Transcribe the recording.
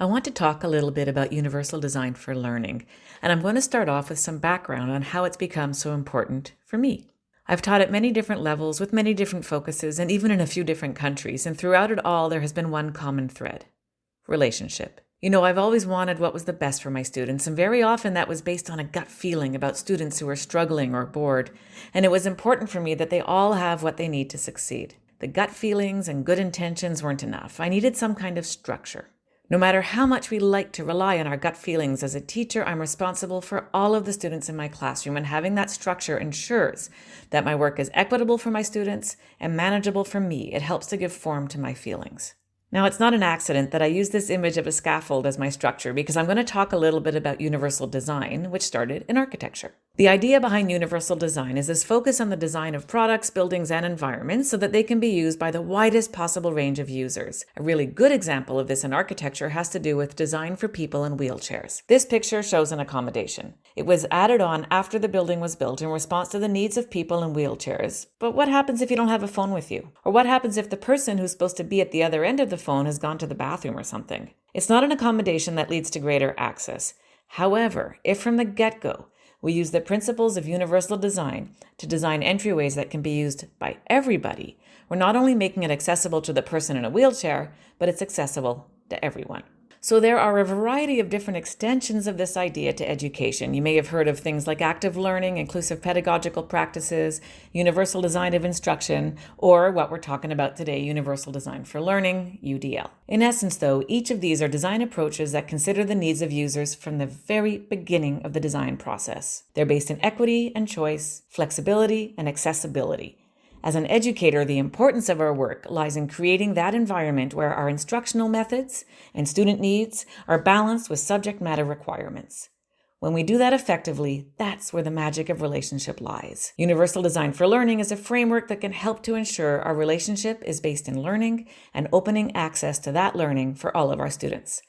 I want to talk a little bit about universal design for learning, and I'm going to start off with some background on how it's become so important for me. I've taught at many different levels with many different focuses and even in a few different countries, and throughout it all, there has been one common thread relationship. You know, I've always wanted what was the best for my students, and very often that was based on a gut feeling about students who were struggling or bored, and it was important for me that they all have what they need to succeed. The gut feelings and good intentions weren't enough. I needed some kind of structure. No matter how much we like to rely on our gut feelings, as a teacher, I'm responsible for all of the students in my classroom, and having that structure ensures that my work is equitable for my students and manageable for me. It helps to give form to my feelings. Now, it's not an accident that I use this image of a scaffold as my structure because I'm going to talk a little bit about universal design, which started in architecture. The idea behind universal design is this focus on the design of products, buildings, and environments so that they can be used by the widest possible range of users. A really good example of this in architecture has to do with design for people in wheelchairs. This picture shows an accommodation. It was added on after the building was built in response to the needs of people in wheelchairs. But what happens if you don't have a phone with you? Or what happens if the person who's supposed to be at the other end of the phone has gone to the bathroom or something? It's not an accommodation that leads to greater access. However, if from the get go we use the principles of universal design to design entryways that can be used by everybody. We're not only making it accessible to the person in a wheelchair, but it's accessible to everyone. So there are a variety of different extensions of this idea to education. You may have heard of things like active learning, inclusive pedagogical practices, universal design of instruction, or what we're talking about today, universal design for learning, UDL. In essence, though, each of these are design approaches that consider the needs of users from the very beginning of the design process. They're based in equity and choice, flexibility and accessibility. As an educator, the importance of our work lies in creating that environment where our instructional methods and student needs are balanced with subject matter requirements. When we do that effectively, that's where the magic of relationship lies. Universal Design for Learning is a framework that can help to ensure our relationship is based in learning and opening access to that learning for all of our students.